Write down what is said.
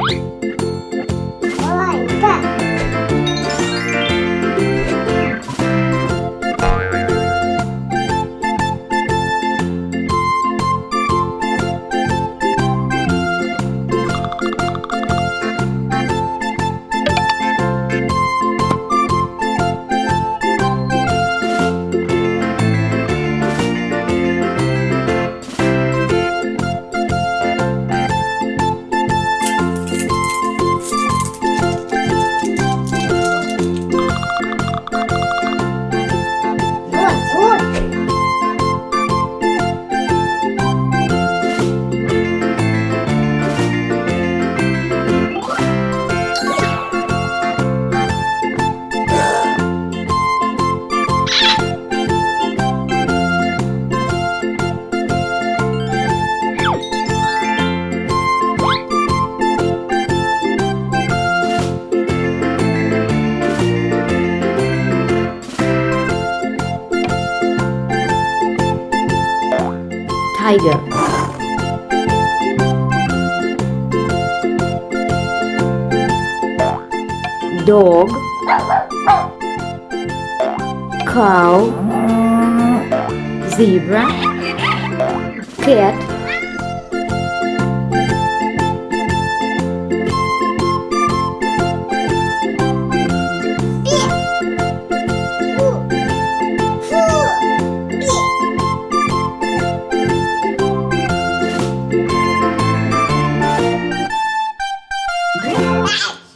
Thank tiger. Dog. Cow. Zebra. Cat Wow.